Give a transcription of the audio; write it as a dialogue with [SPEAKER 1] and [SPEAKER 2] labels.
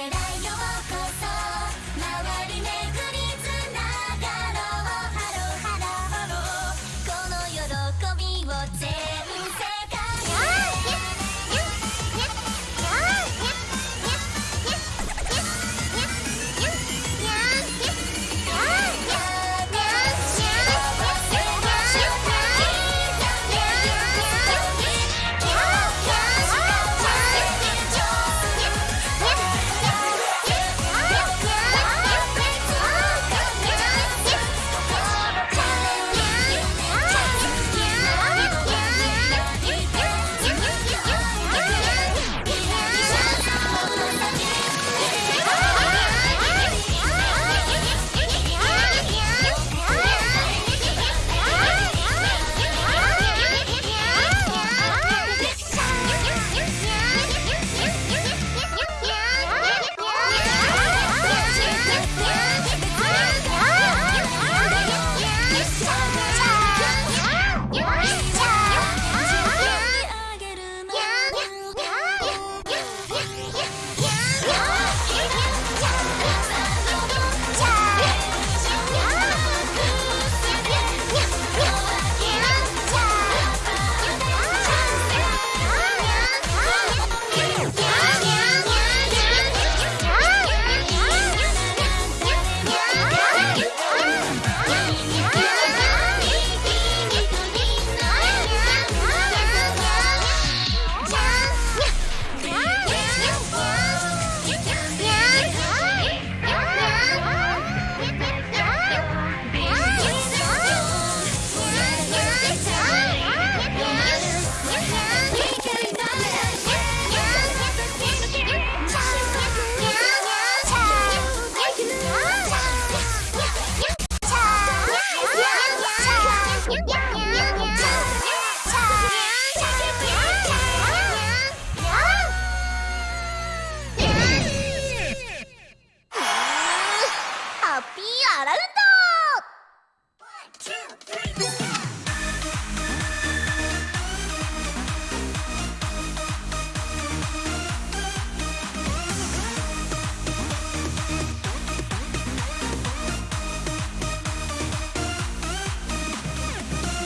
[SPEAKER 1] 世代を